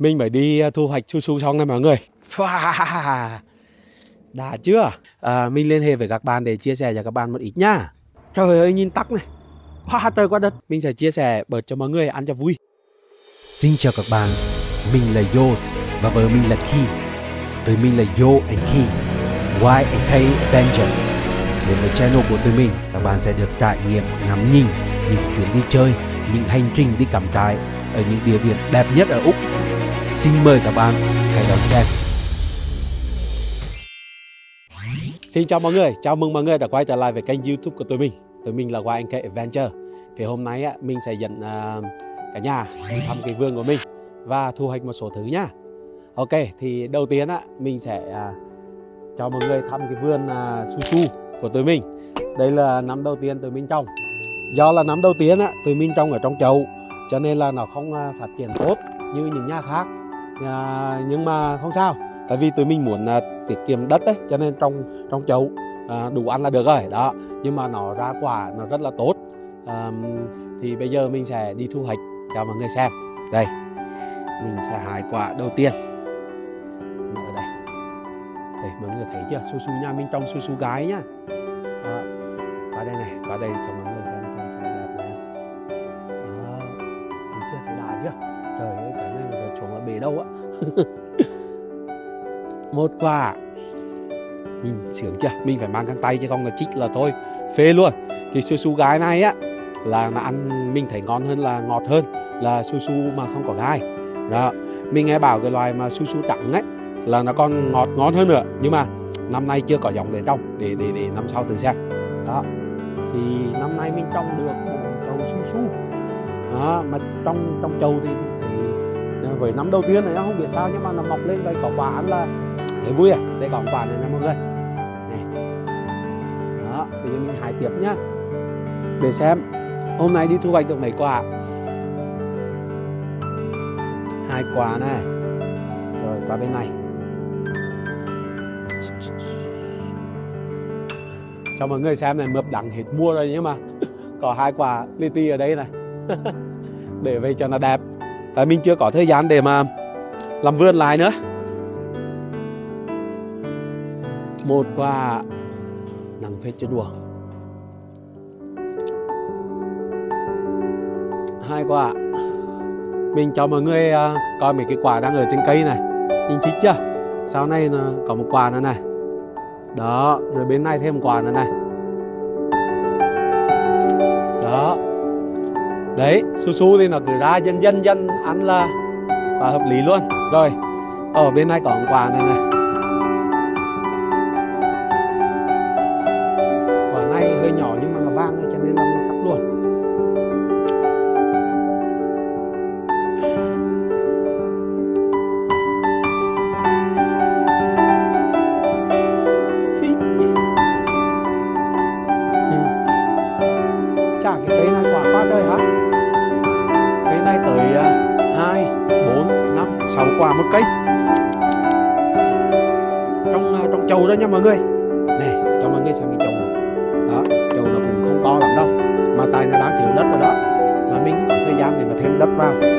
Mình mới đi à, thu hoạch su su xong này mọi người. Đã chưa à, Mình liên hệ với các bạn để chia sẻ cho các bạn một ít nha Trời ơi nhìn tắc này Quá trời quá đất Mình sẽ chia sẻ bớt cho mọi người ăn cho vui Xin chào các bạn, mình là Yos và vợ mình là Ki. Tụi mình là Yo and Ki, Y and K Adventure. Đến với channel của tụi mình, các bạn sẽ được trải nghiệm ngắm nhìn những chuyến đi chơi, những hành trình đi cắm trại ở những địa điểm đẹp nhất ở Úc. Xin mời các bạn hãy đón xem. Xin chào mọi người, chào mừng mọi người đã quay trở lại với kênh youtube của tụi mình. Tụi mình là YNK Adventure. Thì hôm nay á, mình sẽ dẫn uh, cả nhà đi thăm cái vườn của mình Và thu hoạch một số thứ nhá Ok, thì đầu tiên á, mình sẽ uh, cho mọi người thăm cái vườn uh, su su của tụi mình. Đây là năm đầu tiên tụi mình trồng. Do là năm đầu tiên á, tụi mình trồng ở trong chậu Cho nên là nó không phát triển tốt như những nhà khác à, Nhưng mà không sao. Tại vì tụi mình muốn à, tiết kiệm đất đấy cho nên trong trong chậu à, đủ ăn là được rồi đó. Nhưng mà nó ra quả nó rất là tốt. À, thì bây giờ mình sẽ đi thu hoạch cho mọi người xem. Đây mình sẽ hái quả đầu tiên. Ở đây. Đây mọi người thấy chưa? Su su nha mình trồng su su gái nhá. Đó. qua đây này qua đây cho mọi người đâu á. Một quả nhìn sướng chưa? Mình phải mang găng tay chứ không là chích là thôi. Phê luôn. Thì su su gái này á, là mà ăn mình thấy ngon hơn là ngọt hơn là su su mà không có gai. Đó. Mình nghe bảo cái loài mà su su trắng ấy, là nó còn ngọt ngon hơn nữa. Nhưng mà năm nay chưa có giống để trồng, để để để năm sau từ xem. Đó. Thì năm nay mình trồng được một chậu su su. Đó, mà trong trong chậu thì với năm đầu tiên này nó không biết sao nhưng mà nó mọc lên vậy có quả ăn là thấy vui à? Đây có quả này nè mọi người. Này. Đó bây giờ mình hái tiếp nhá. Để xem, hôm nay đi thu hoạch được mấy quả? Hai quả này. Rồi qua bên này. Cho mọi người xem này mập đắng hết mua rồi nhưng mà có hai quả li ti ở đây này. Để về cho nó đẹp tại mình chưa có thời gian để mà làm vườn lại nữa. Một quả nắng phết chưa đùa. Hai quả. Mình cho mọi người uh, coi mấy cái quả đang ở trên cây này. Nhìn thích chưa? Sau này nó có một quả nữa này. Đó rồi bên này thêm một quả nữa này. Đấy su su thì nó cứ ra dân dân dân ăn là và hợp lý luôn. Rồi, ở bên này có quà này này. Mọi người. Nè, cho mọi người xem cái chậu này. Đó chậu nó cũng không to lắm đâu, mà tại nó đang thiếu đất rồi đó. Mà mình có thời gian để mà thêm đất vào.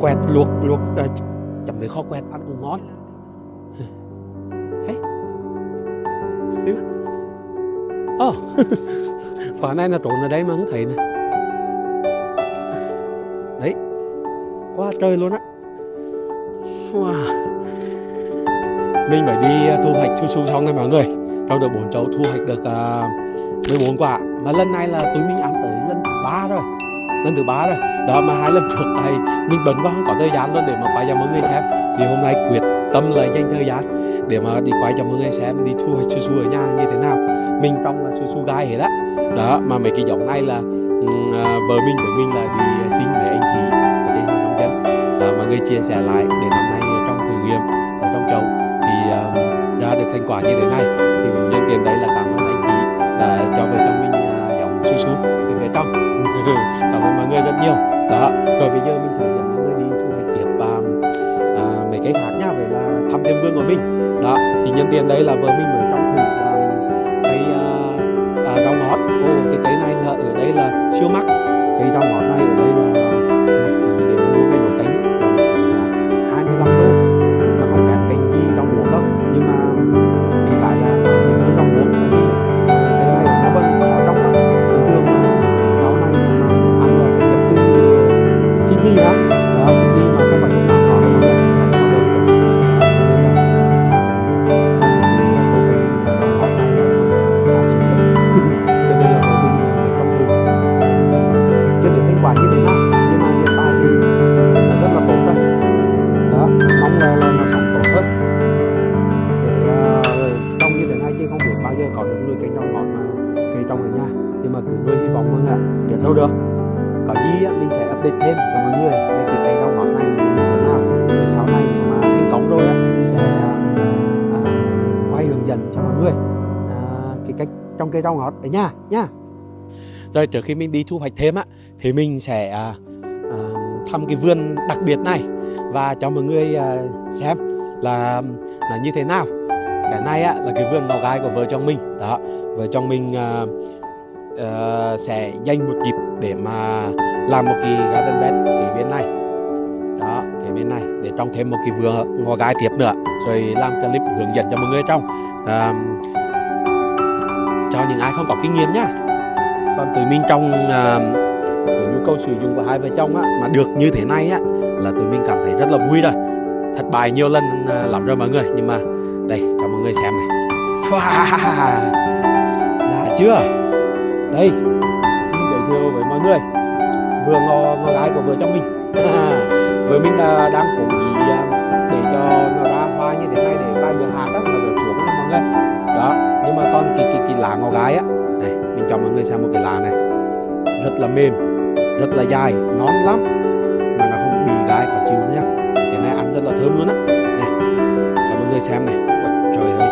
Quẹt luộc luộc à, chấm với kho quẹt. Ăn cũng ngon. Hey. Still. Oh. quả này là trộn ở đây mà không thấy nè. Đấy. Quá trời luôn á. Wow. Mình phải đi à, thu hoạch su su xong này mọi người. Trong được bốn chậu thu hoạch được uh, 14 quả. Mà lần này là tụi mình ăn tới lần thứ ba rồi lần thứ ba rồi đó mà hai lần trước này mình bận quá không có thời gian luôn để mà quay cho mọi người xem. Thì hôm nay quyết tâm là dành thời gian để mà đi quay cho mọi người xem đi thu su su ở nhà như thế nào. Mình trong là su su gai hết á. Đó mà mấy cái giống này là ừ, à, vợ mình với mình là đi xin với anh chị ở trên trong chân đó, mọi người chia sẻ lại để năm nay trong thử nghiệm ở trong chậu thì à, ra được thành quả như thế này. Thì nhân tiền đấy là cảm ơn Ừ, cảm ơn mọi người rất nhiều. Đó rồi bây giờ mình sẽ dẫn mọi người đi thu hoạch tiếp um, à, mấy cái khác nha vậy là thăm thêm vườn của mình. Đó thì nhân tiền đây là vợ mình mới trong thử um, cây uh, ờ, à, rau ngót. Ô cái cây này là ở đây là siêu mắc. Cây rau ngót dẫn cho mọi người. À, cái cách trong cây rau ngọt ở nhà nha rồi trước khi mình đi thu hoạch thêm á thì mình sẽ à, à, thăm cái vườn đặc biệt này và cho mọi người à, xem là là như thế nào. Cái này á là cái vườn ngò gai của vợ chồng mình. Đó vợ chồng mình à, à, sẽ dành một dịp để mà làm một cái garden bed cái bên này. Đó cái bên này để trồng thêm một cái vườn ngò gai tiếp nữa rồi làm clip hướng dẫn cho mọi người trong. À, cho những ai không có kinh nghiệm nhá. Còn tụi mình trong à, nhu cầu sử dụng của hai vợ chồng á mà được như thế này á là tụi mình cảm thấy rất là vui rồi. Thất bại nhiều lần à, lắm rồi mọi người. Nhưng mà đây cho mọi người xem này. Wow, đã chưa? Đây xin giới thiệu với mọi người. Vừa ngò ngò gái của vợ chồng mình. Vợ mình à, đang cố ý à, để cho người xem một cái lá này. Rất là mềm rất là dài ngon lắm mà nó không bị gai khó chịu nhá cái này ăn rất là thơm luôn á. Này cho mọi người xem này. Ôi, trời ơi.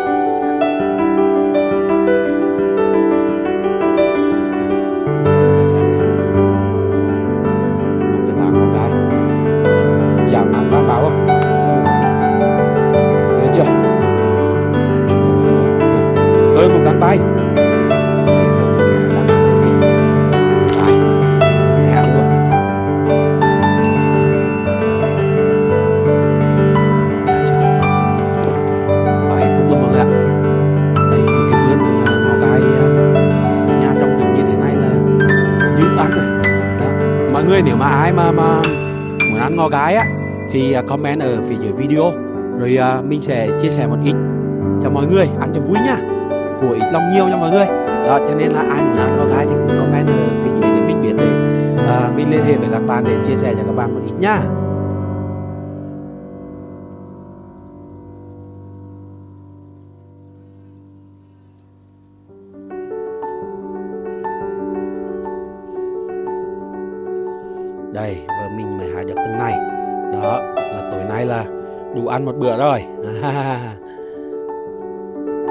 Mọi người một cái lá mà mà, muốn ăn ngò gái á thì à, comment ở phía dưới video. Rồi à, mình sẽ chia sẻ một ít cho mọi người ăn cho vui nha của ít lòng nhiều cho mọi người. Đó cho nên là ai muốn ăn ngò gái thì cũng comment ở phía dưới để mình biết để à, mình liên hệ với các bạn để chia sẻ cho các bạn một ít nha ăn một bữa rồi.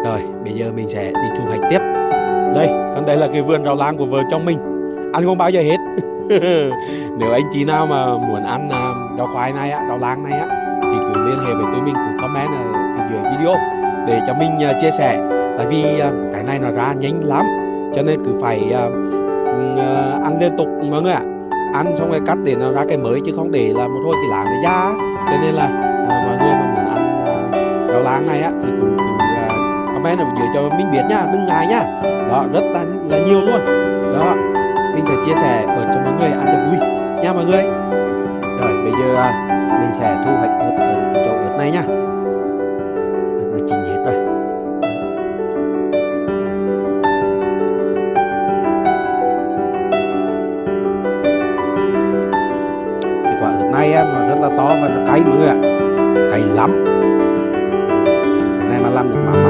Rồi, bây giờ mình sẽ đi thu hoạch tiếp. Đây còn đây là cái vườn rau lang của vợ chồng mình. Ăn không bao giờ hết. Nếu anh chị nào mà muốn ăn à, rau khoai này á, rau lang này á, thì cứ liên hệ với tụi mình, cứ comment ở phía dưới video để cho mình à, chia sẻ. Tại vì à, cái này nó ra nhanh lắm, cho nên cứ phải ăn liên tục mọi người ạ. Ăn xong rồi cắt để nó ra cái mới chứ không để là một thôi cái láng nó ra. Cho nên là ngày này á thì cũng cứ à, comment ở dưới cho mình biết nha đừng ngại nha. Đó rất là là nhiều luôn. Đó mình sẽ chia sẻ ở cho mọi người ăn cho vui nha mọi người. Rồi bây giờ uh, mình sẽ thu hoạch ớt ở cái chỗ ớt này nha. Ớt là chín hết rồi. Cái quả ớt này á, nó rất là to và nó cay mọi người ạ. Cay lắm. Làm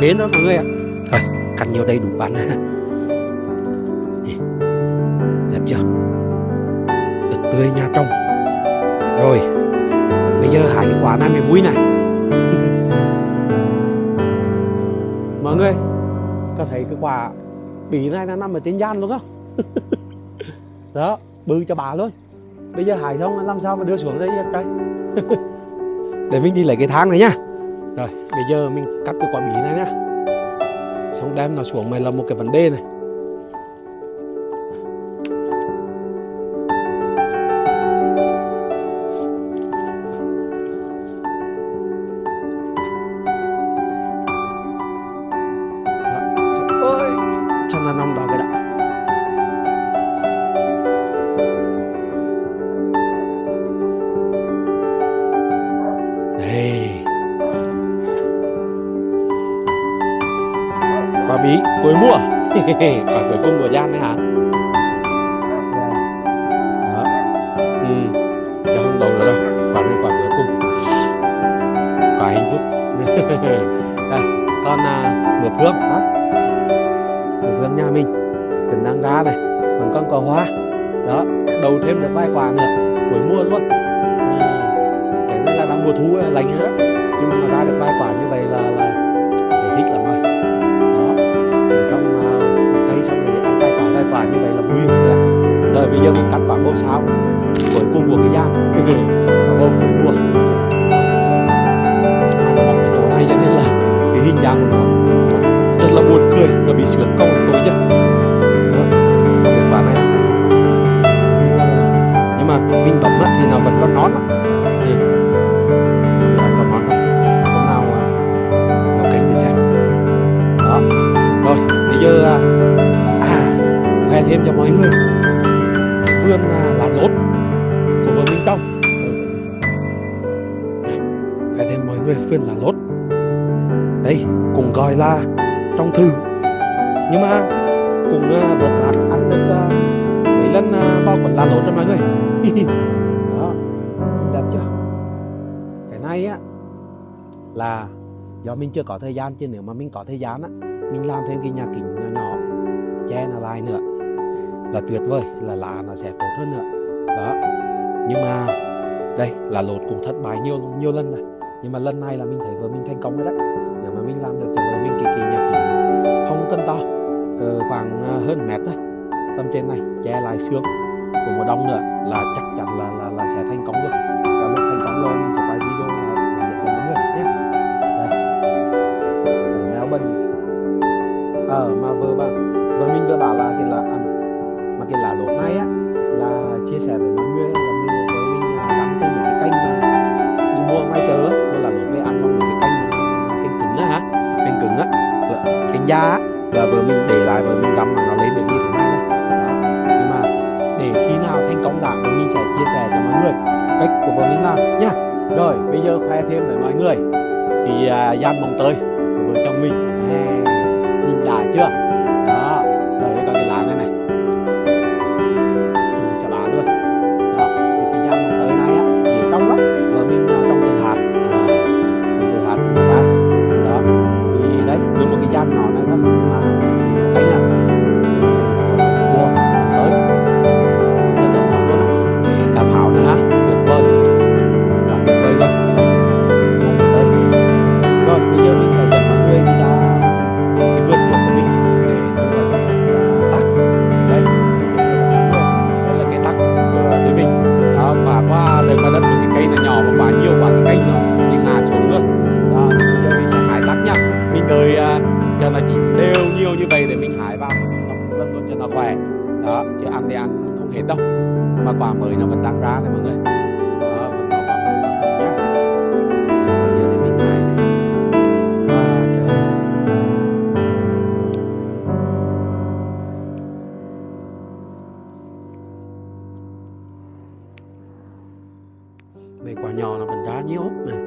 bên đó mọi người ạ. Thôi cắt nhiều đầy đủ ăn đẹp chưa? Ớt tươi nhà trồng rồi bây giờ hai cái quả này mới vui này. Mọi người có thấy cái quả bì này nó nằm ở trên gian luôn không? Đó bự cho bà luôn bây giờ hải xong làm sao mà đưa xuống đây trời? Để mình đi lấy cái thang này nhá rồi, bây giờ mình cắt cái quả bí này nhá. Xong đem nó xuống mày là một cái vấn đề này. Hey. giờ mình cắt quả bông sao cuối cùng của cái gian quả bông cuối mùa mà nó bóng cái chỗ này cho nên là cái hình dạng của nó rất là buồn cười nó bị sướng câu. Còn cái quả này nhưng mà mình bấm thì nó vẫn còn nón lắm à, của vợ Minh Công Đây, thêm mọi người phiên là lốt. Đây cũng gọi là trong thư. Nhưng mà cũng uh, vớt hạt ăn được uh, mấy lần uh, bao quần là lốt cho mọi người. Đó đẹp chưa? Cái này á là do mình chưa có thời gian chứ nếu mà mình có thời gian á mình làm thêm cái nhà kính nhỏ nhỏ che nó lại nữa là tuyệt vời là lá nó sẽ tốt hơn nữa nhưng mà đây là lột cũng thất bại nhiều nhiều lần rồi nhưng mà lần này là mình thấy vợ mình thành công rồi đấy. Nếu mà mình làm được cho vợ mình kỳ kỳ nhà kính. Không cần to ờ, khoảng ờ, hơn mét thôi. Tầm trên này che lại xương của một đông nữa là chắc chắn là là, là sẽ thành công luôn và lúc thành công rồi mình sẽ quay video là hướng cho mọi người nhé. Đây. Ở ờ mà vợ bà là kênh là mình để lại vừa mình gắm mà nó lên được như thế này này. Đó. nhưng mà để khi nào thành công đã thì mình sẽ chia sẻ cho mọi người cách của vợ mình làm nhá rồi bây giờ khoe thêm với mọi người. Thì à, uh, gian mồng tơi hết đâu mà quả mới nó vẫn đang ra này mọi người. Mấy quả bây giờ để mình này quả nhỏ nó vẫn ra nhiều này.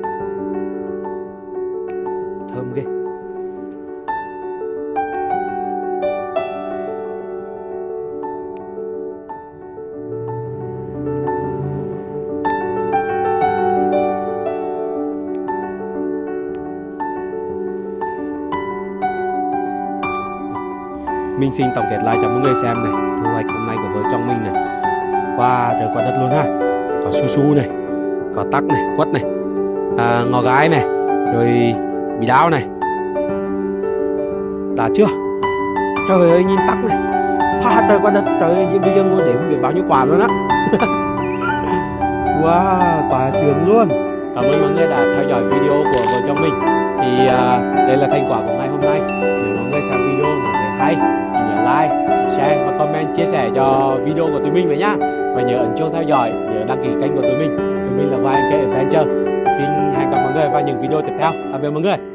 Thơm ghê. Mình xin tổng kết lại cho mọi người xem này. Thu hoạch hôm nay của vợ chồng mình này. Qua trời qua đất luôn ha. Có su su này Có tắc này, quất này. À, Ngò gái này Rồi bị đau này. Đã chưa? Trời ơi nhìn tắc này. Pha trời qua đất. Trời ơi bây giờ ngồi để không biết bao nhiêu quả luôn á. Wow quả sướng luôn. Cảm ơn mọi người đã theo dõi video của vợ chồng mình. Thì à, đây là thành quả của ngày hôm nay. Nếu mọi người xem video mà thấy hay like, share và comment chia sẻ cho video của tụi mình vậy nhá. Và nhớ ấn chuông theo dõi, nhớ đăng ký kênh của tụi mình. Tụi mình là YNK Adventure. Xin hẹn gặp mọi người vào những video tiếp theo. Tạm biệt mọi người.